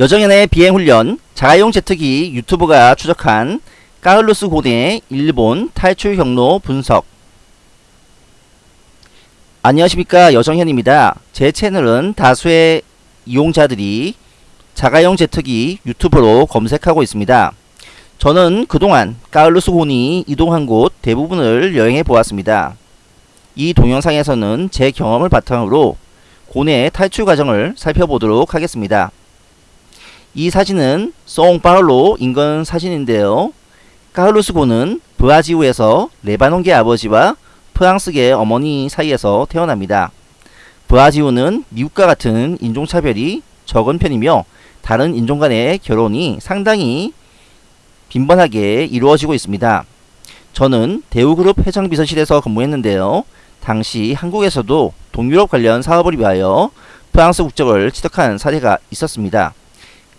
여정현의 비행훈련 자가용 제트기 유튜브가 추적한 까를로스 곤의 일본 탈출 경로 분석 안녕하십니까 여정현입니다. 제 채널은 다수의 이용자들이 자가용 제트기 유튜브로 검색하고 있습니다. 저는 그동안 까를로스 곤이 이동한 곳 대부분을 여행해 보았습니다. 이 동영상에서는 제 경험을 바탕으로 곤의 탈출 과정을 살펴보도록 하겠습니다. 이 사진은 상파울루 인근 사진인데요. 카를로스 곤은 브라지우에서 레바논계 아버지와 프랑스계 어머니 사이에서 태어납니다. 브라지우는 미국과 같은 인종차별이 적은 편이며 다른 인종 간의 결혼이 상당히 빈번하게 이루어지고 있습니다. 저는 대우그룹 회장비서실에서 근무했는데요. 당시 한국에서도 동유럽 관련 사업을 위하여 프랑스 국적을 취득한 사례가 있었습니다.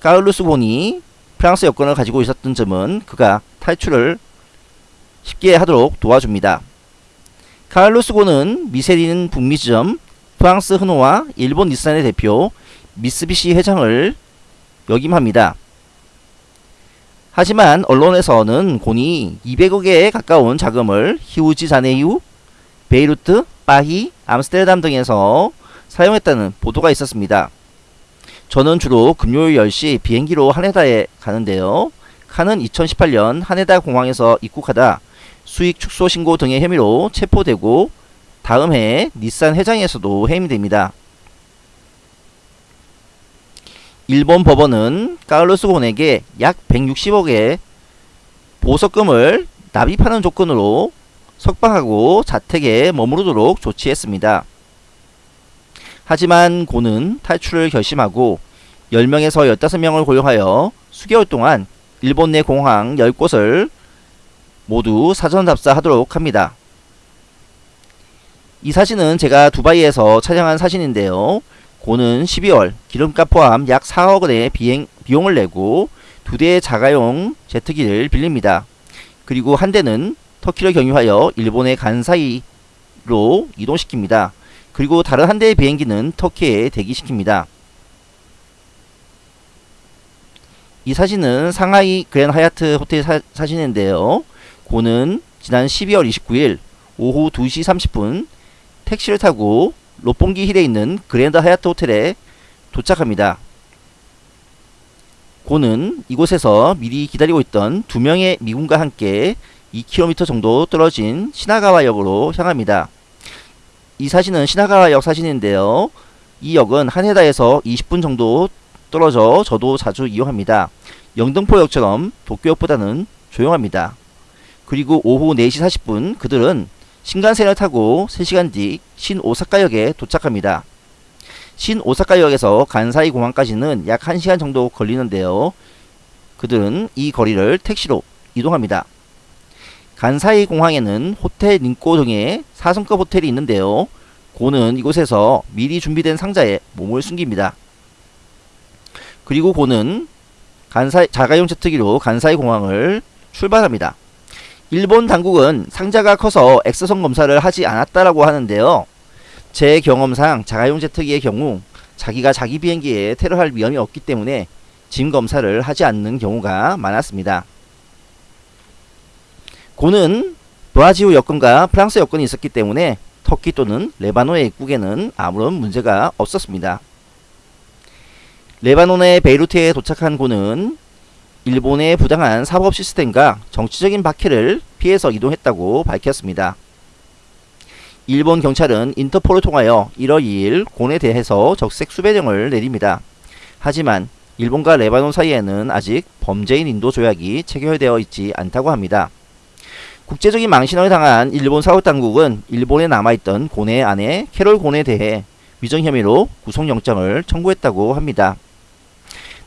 까울루스 곤이 프랑스 여권을 가지고 있었던 점은 그가 탈출을 쉽게 하도록 도와줍니다. 카를로스 곤은 미쉐린 북미 지점, 프랑스 흐노와 일본 닛산의 대표 미쓰비시 회장을 역임합니다. 하지만 언론에서는 곤이 200억에 가까운 자금을 히우지 자네이우, 베이루트, 파히, 암스테르담 등에서 사용했다는 보도가 있었습니다. 저는 주로 금요일 10시 비행기로 하네다에 가는데요. 칸은 2018년 하네다 공항에서 입국하다 수익 축소 신고 등의 혐의로 체포되고 다음 해 닛산 회장에서도 해임됩니다. 일본 법원은 카를로스 곤에게 약 160억의 보석금을 납입하는 조건으로 석방하고 자택에 머무르도록 조치했습니다. 하지만 고는 탈출을 결심하고 10명에서 15명을 고용하여 수개월 동안 일본 내 공항 10곳을 모두 사전 답사하도록 합니다. 이 사진은 제가 두바이에서 촬영한 사진인데요. 고는 12월 기름값 포함 약 4억 원의 비행, 비용을 내고 두 대의 자가용 제트기를 빌립니다. 그리고 한 대는 터키를 경유하여 일본의 간사이로 이동시킵니다. 그리고 다른 한 대의 비행기는 터키에 대기시킵니다. 이 사진은 상하이 그랜 하얏트 호텔 사, 사진인데요. 고는 지난 12월 29일 오후 2시 30분 택시를 타고 로pon기 힐에 있는 그랜드 하얏트 호텔에 도착합니다. 고는 이곳에서 미리 기다리고 있던 두 명의 미군과 함께 2km 정도 떨어진 시나가와역으로 향합니다. 이 사진은 시나가와역 사진인데요. 이 역은 하네다에서 20분 정도 떨어져 저도 자주 이용합니다. 영등포역처럼 도쿄역보다는 조용합니다. 그리고 오후 4시 40분 그들은 신간센을 타고 3시간 뒤 신오사카역에 도착합니다. 신오사카역에서 간사이 공항까지는 약 1시간 정도 걸리는데요. 그들은 이 거리를 택시로 이동합니다. 간사이 공항에는 호텔 닌꼬 등의 4성급 호텔이 있는데요. 고는 이곳에서 미리 준비된 상자에 몸을 숨깁니다. 그리고 고는 간사이, 자가용 제트기로 간사이 공항을 출발합니다. 일본 당국은 상자가 커서 엑스선 검사를 하지 않았다라고 하는데요. 제 경험상 자가용 제트기의 경우 자기가 자기 비행기에 테러할 위험이 없기 때문에 짐 검사를 하지 않는 경우가 많았습니다. 곤은 브라지우 여권과 프랑스 여권이 있었기 때문에 터키 또는 레바논의 입국에는 아무런 문제가 없었습니다. 레바논의 베이루트에 도착한 곤은 일본의 부당한 사법 시스템과 정치적인 박해를 피해서 이동했다고 밝혔습니다. 일본 경찰은 인터폴을 통하여 1월 2일 곤에 대해서 적색 수배령을 내립니다. 하지만 일본과 레바논 사이에는 아직 범죄인 인도 조약이 체결되어 있지 않다고 합니다. 국제적인 망신을 당한 일본 사법당국은 일본에 남아있던 고뇌 아내 캐롤 고뇌에 대해 위정 혐의로 구속영장을 청구했다고 합니다.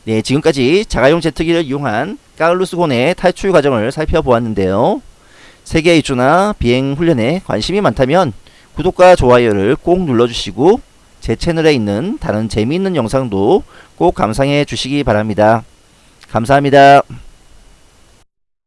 네, 지금까지 자가용 제트기를 이용한 까를루스 고뇌의 탈출 과정을 살펴보았는데요. 세계 일주나 비행 훈련에 관심이 많다면 구독과 좋아요를 꼭 눌러주시고 제 채널에 있는 다른 재미있는 영상도 꼭 감상해 주시기 바랍니다. 감사합니다.